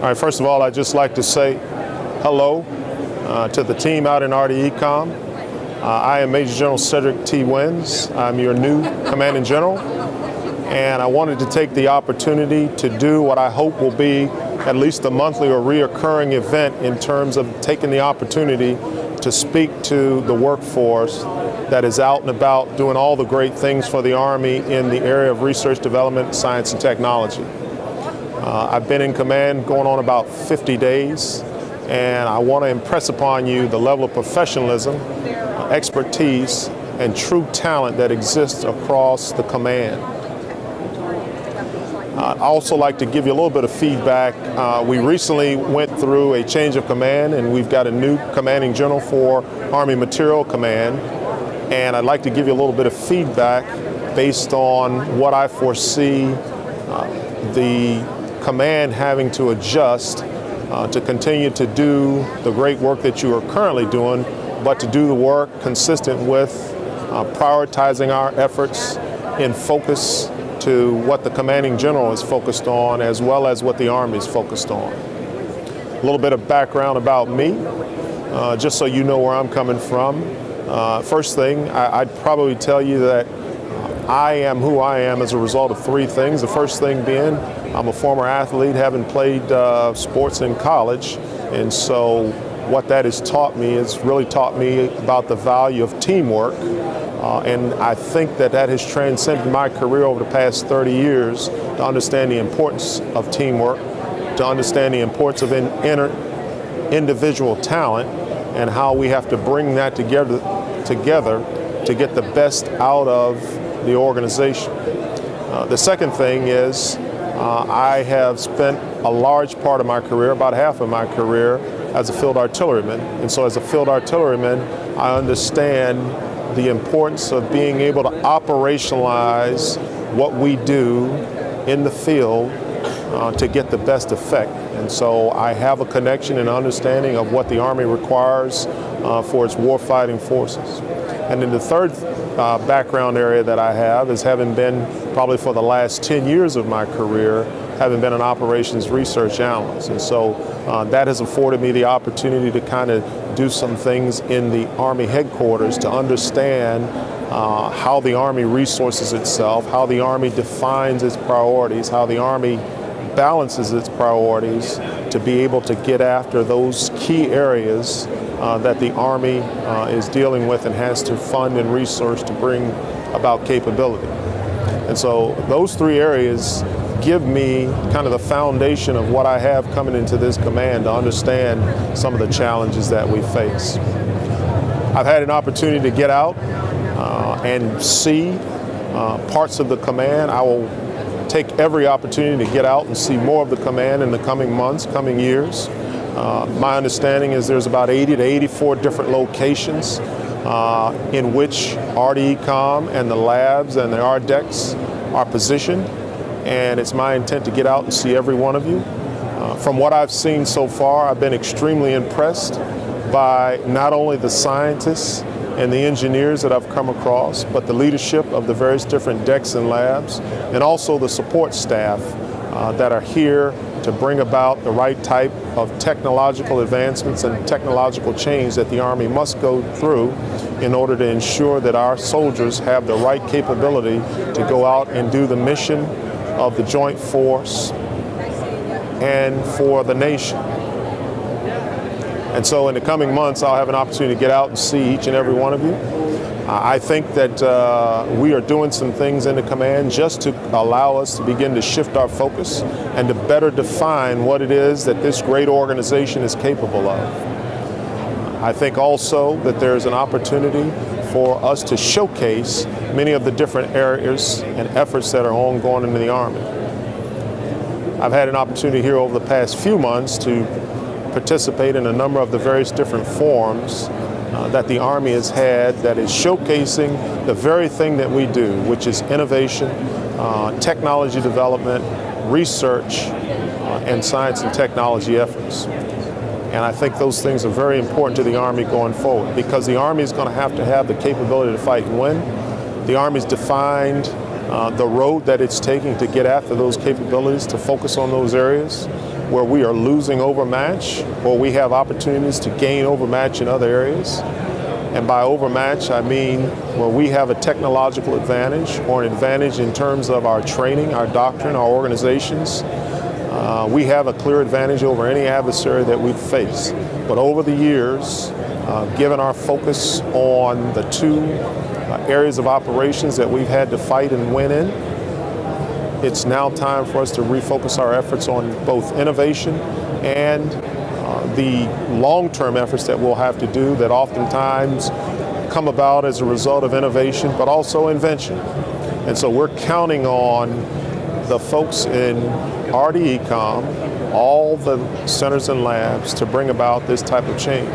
All right, first of all, I'd just like to say hello uh, to the team out in RDECOM. Uh, I am Major General Cedric T. Wins. I'm your new Commanding General, and I wanted to take the opportunity to do what I hope will be at least a monthly or reoccurring event in terms of taking the opportunity to speak to the workforce that is out and about doing all the great things for the Army in the area of research, development, science, and technology. Uh, I've been in command going on about 50 days, and I want to impress upon you the level of professionalism, expertise, and true talent that exists across the command. Uh, I also like to give you a little bit of feedback. Uh, we recently went through a change of command and we've got a new commanding general for Army Materiel Command. And I'd like to give you a little bit of feedback based on what I foresee uh, the command having to adjust uh, to continue to do the great work that you are currently doing, but to do the work consistent with uh, prioritizing our efforts in focus to what the commanding general is focused on as well as what the Army is focused on. A little bit of background about me, uh, just so you know where I'm coming from. Uh, first thing, I, would probably tell you that I am who I am as a result of three things. The first thing being, I'm a former athlete, having played uh, sports in college, and so what that has taught me is really taught me about the value of teamwork. Uh, and I think that that has transcended my career over the past 30 years to understand the importance of teamwork, to understand the importance of in, inter, individual talent, and how we have to bring that together, together to get the best out of the organization. Uh, the second thing is uh, I have spent a large part of my career, about half of my career, as a field artilleryman. And so as a field artilleryman, I understand the importance of being able to operationalize what we do in the field uh, to get the best effect. And so I have a connection and understanding of what the Army requires uh, for its warfighting forces. And then the third uh, background area that I have is having been probably for the last 10 years of my career, having been an operations research analyst. And so uh, that has afforded me the opportunity to kind of do some things in the Army headquarters to understand uh, how the Army resources itself, how the Army defines its priorities, how the Army balances its priorities to be able to get after those key areas uh, that the Army uh, is dealing with and has to fund and resource to bring about capability. And so those three areas give me kind of the foundation of what I have coming into this command to understand some of the challenges that we face. I've had an opportunity to get out uh, and see uh, parts of the command. I will take every opportunity to get out and see more of the command in the coming months, coming years. Uh, my understanding is there's about 80 to 84 different locations uh, in which RDECOM and the labs and the RDECs are positioned and it's my intent to get out and see every one of you. Uh, from what I've seen so far, I've been extremely impressed by not only the scientists and the engineers that I've come across, but the leadership of the various different decks and labs, and also the support staff uh, that are here to bring about the right type of technological advancements and technological change that the Army must go through in order to ensure that our soldiers have the right capability to go out and do the mission of the joint force and for the nation. And so in the coming months, I'll have an opportunity to get out and see each and every one of you. I think that uh, we are doing some things in the command just to allow us to begin to shift our focus and to better define what it is that this great organization is capable of. I think also that there's an opportunity for us to showcase many of the different areas and efforts that are ongoing in the Army. I've had an opportunity here over the past few months to participate in a number of the various different forums uh, that the Army has had that is showcasing the very thing that we do, which is innovation, uh, technology development, research, uh, and science and technology efforts. And I think those things are very important to the Army going forward because the Army is going to have to have the capability to fight and win. The Army is defined uh, the road that it's taking to get after those capabilities, to focus on those areas. where we are losing overmatch or we have opportunities to gain overmatch in other areas. And by overmatch, I mean where we have a technological advantage or an advantage in terms of our training, our doctrine, our organizations. Uh, we have a clear advantage over any adversary that we face. But over the years, uh, given our focus on the two areas of operations that we've had to fight and win in, it's now time for us to refocus our efforts on both innovation and uh, the long-term efforts that we'll have to do that oftentimes come about as a result of innovation, but also invention. And so we're counting on the folks in RDECOM, all the centers and labs to bring about this type of change.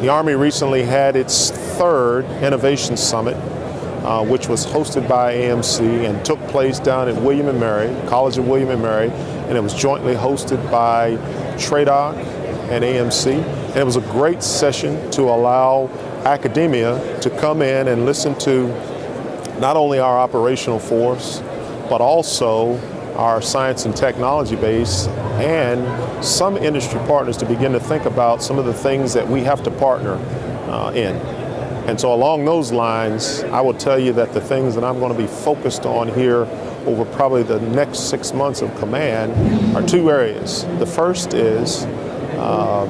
The Army recently had its third Innovation Summit uh, which was hosted by AMC and took place down at William & Mary, College of William & Mary, and it was jointly hosted by TRADOC and AMC. And it was a great session to allow academia to come in and listen to not only our operational force, but also our science and technology base and some industry partners to begin to think about some of the things that we have to partner uh, in. And so along those lines, I will tell you that the things that I'm going to be focused on here over probably the next six months of command are two areas. The first is um,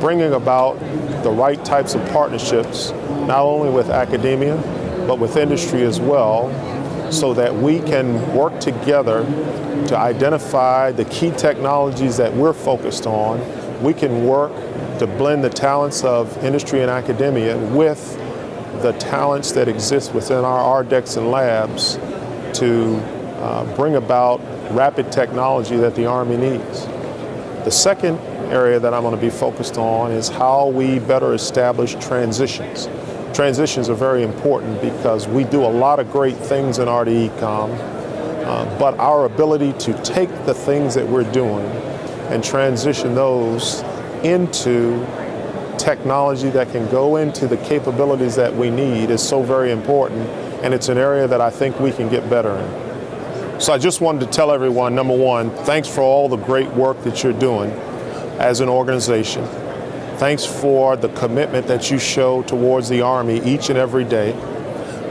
bringing about the right types of partnerships, not only with academia, but with industry as well, so that we can work together to identify the key technologies that we're focused on. We can work to blend the talents of industry and academia with the talents that exist within our RDECs and labs to uh, bring about rapid technology that the Army needs. The second area that I'm going to be focused on is how we better establish transitions. Transitions are very important because we do a lot of great things in RDECOM, uh, but our ability to take the things that we're doing and transition those into technology that can go into the capabilities that we need is so very important and it's an area that I think we can get better in. So I just wanted to tell everyone, number one, thanks for all the great work that you're doing as an organization. Thanks for the commitment that you show towards the Army each and every day.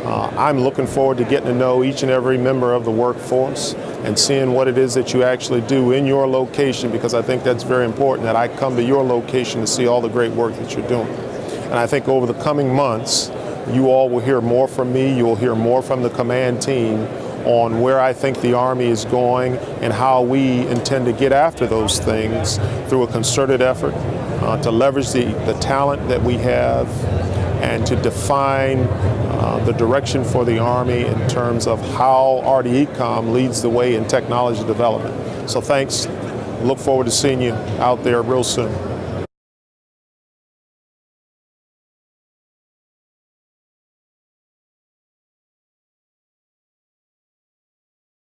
Uh, I'm looking forward to getting to know each and every member of the workforce and seeing what it is that you actually do in your location because I think that's very important that I come to your location to see all the great work that you're doing. And I think over the coming months, you all will hear more from me, you will hear more from the command team on where I think the Army is going and how we intend to get after those things through a concerted effort uh, to leverage the, the talent that we have and to define uh, the direction for the Army in terms of how RDECOM leads the way in technology development. So thanks. Look forward to seeing you out there real soon.